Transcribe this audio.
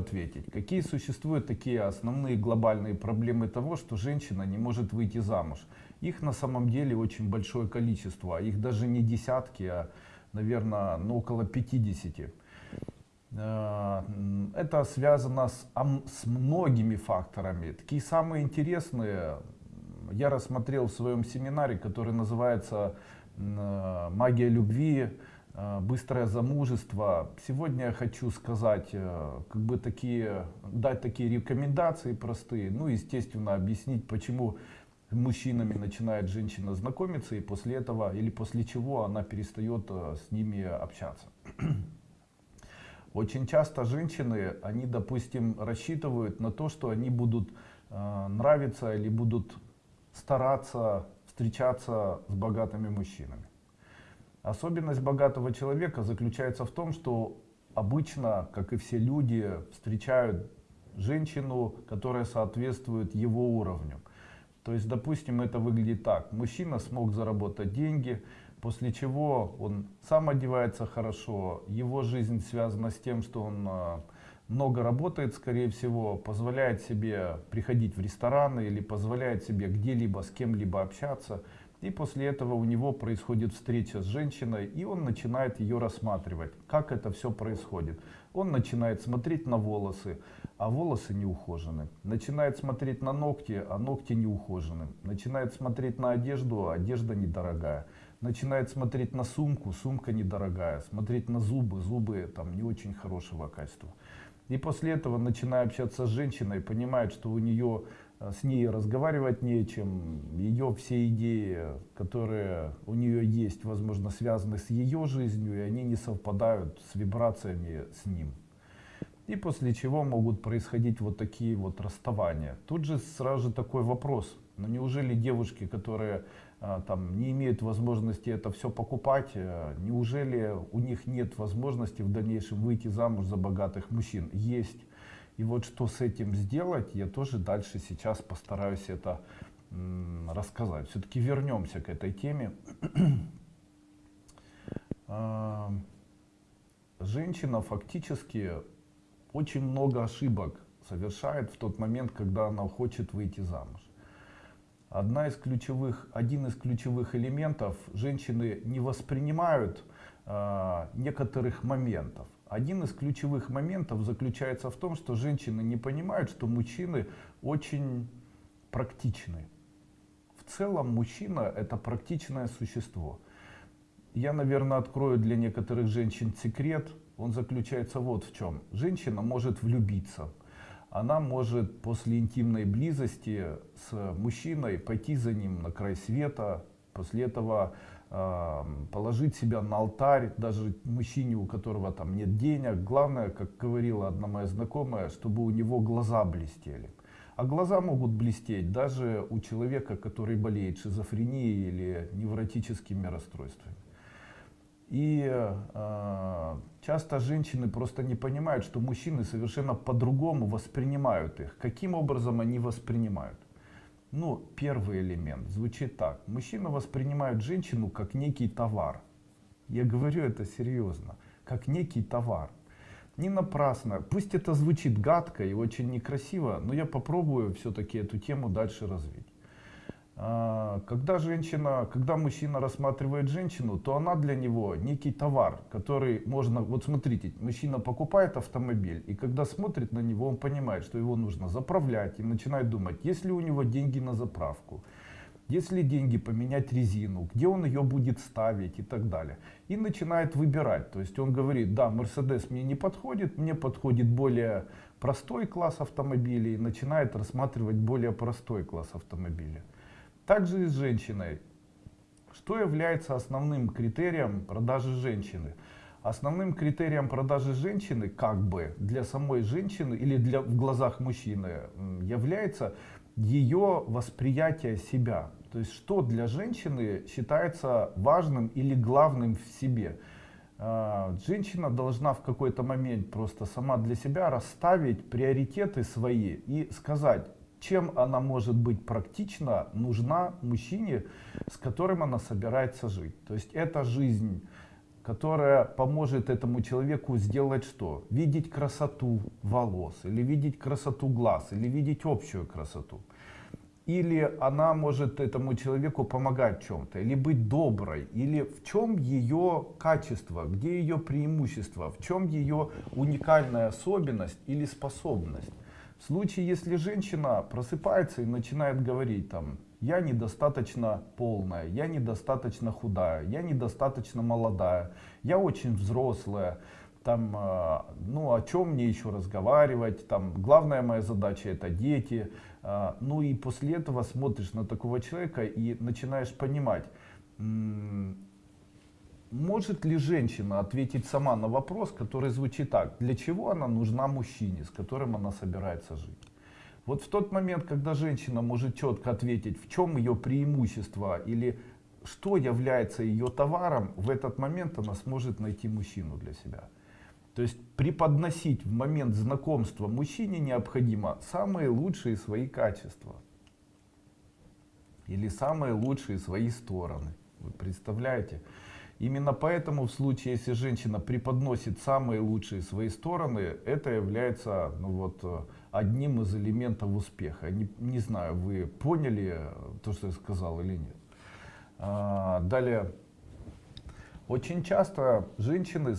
ответить. Какие существуют такие основные глобальные проблемы того, что женщина не может выйти замуж? Их на самом деле очень большое количество. Их даже не десятки, а, наверное, ну, около 50. Э, это связано с, с многими факторами. Такие самые интересные я рассмотрел в своем семинаре, который называется «Магия любви», быстрое замужество. Сегодня я хочу сказать, как бы такие, дать такие рекомендации простые, ну, естественно, объяснить, почему мужчинами начинает женщина знакомиться, и после этого, или после чего она перестает с ними общаться. Очень часто женщины, они, допустим, рассчитывают на то, что они будут э, нравиться или будут стараться встречаться с богатыми мужчинами. Особенность богатого человека заключается в том, что обычно, как и все люди, встречают женщину, которая соответствует его уровню. То есть, допустим, это выглядит так. Мужчина смог заработать деньги, После чего он сам одевается хорошо, его жизнь связана с тем, что он а, много работает, скорее всего, позволяет себе приходить в рестораны или позволяет себе где-либо с кем-либо общаться. И после этого у него происходит встреча с женщиной, и он начинает ее рассматривать, как это все происходит. Он начинает смотреть на волосы, а волосы не ухожены. Начинает смотреть на ногти, а ногти не ухожены. Начинает смотреть на одежду, а одежда недорогая начинает смотреть на сумку, сумка недорогая, смотреть на зубы, зубы там не очень хорошего качества. И после этого, начиная общаться с женщиной, понимает, что у нее с ней разговаривать нечем, ее все идеи, которые у нее есть, возможно, связаны с ее жизнью, и они не совпадают с вибрациями с ним. И после чего могут происходить вот такие вот расставания. Тут же сразу же такой вопрос, но неужели девушки, которые а, там, не имеют возможности это все покупать, э, неужели у них нет возможности в дальнейшем выйти замуж за богатых мужчин? Есть. И вот что с этим сделать, я тоже дальше сейчас постараюсь это рассказать. Все-таки вернемся к этой теме. А, женщина фактически очень много ошибок совершает в тот момент, когда она хочет выйти замуж. Одна из ключевых, один из ключевых элементов женщины не воспринимают э, некоторых моментов. Один из ключевых моментов заключается в том, что женщины не понимают, что мужчины очень практичны. В целом мужчина это практичное существо. Я, наверное, открою для некоторых женщин секрет. Он заключается вот в чем. Женщина может влюбиться она может после интимной близости с мужчиной пойти за ним на край света, после этого положить себя на алтарь, даже мужчине, у которого там нет денег. Главное, как говорила одна моя знакомая, чтобы у него глаза блестели. А глаза могут блестеть даже у человека, который болеет шизофренией или невротическими расстройствами. И э, часто женщины просто не понимают, что мужчины совершенно по-другому воспринимают их. Каким образом они воспринимают? Ну, первый элемент звучит так. Мужчина воспринимает женщину как некий товар. Я говорю это серьезно. Как некий товар. Не напрасно. Пусть это звучит гадко и очень некрасиво, но я попробую все-таки эту тему дальше развить. А, когда женщина, когда мужчина рассматривает женщину, то она для него некий товар, который можно, вот смотрите, мужчина покупает автомобиль, и когда смотрит на него, он понимает, что его нужно заправлять, и начинает думать, есть ли у него деньги на заправку, есть ли деньги поменять резину, где он ее будет ставить и так далее. И начинает выбирать, то есть он говорит, да, Мерседес мне не подходит, мне подходит более простой класс автомобилей, и начинает рассматривать более простой класс автомобиля. Также и с женщиной. Что является основным критерием продажи женщины? Основным критерием продажи женщины, как бы, для самой женщины или для, в глазах мужчины, является ее восприятие себя. То есть, что для женщины считается важным или главным в себе. А, женщина должна в какой-то момент просто сама для себя расставить приоритеты свои и сказать, чем она может быть практична, нужна мужчине, с которым она собирается жить. То есть эта жизнь которая поможет этому человеку сделать что? Видеть красоту волос, или видеть красоту глаз, или видеть общую красоту. Или она может этому человеку помогать в чем-то, или быть доброй, или в чем ее качество, где ее преимущество, в чем ее уникальная особенность или способность. В случае, если женщина просыпается и начинает говорить там, я недостаточно полная, я недостаточно худая, я недостаточно молодая, я очень взрослая, там, э, ну о чем мне еще разговаривать, там, главная моя задача это дети, э, ну и после этого смотришь на такого человека и начинаешь понимать, может ли женщина ответить сама на вопрос, который звучит так, для чего она нужна мужчине, с которым она собирается жить. Вот в тот момент, когда женщина может четко ответить, в чем ее преимущество или что является ее товаром, в этот момент она сможет найти мужчину для себя. То есть преподносить в момент знакомства мужчине необходимо самые лучшие свои качества. Или самые лучшие свои стороны. Вы представляете? Именно поэтому в случае, если женщина преподносит самые лучшие свои стороны, это является ну вот, одним из элементов успеха. Не, не знаю, вы поняли то, что я сказал или нет. А, далее. Очень часто женщины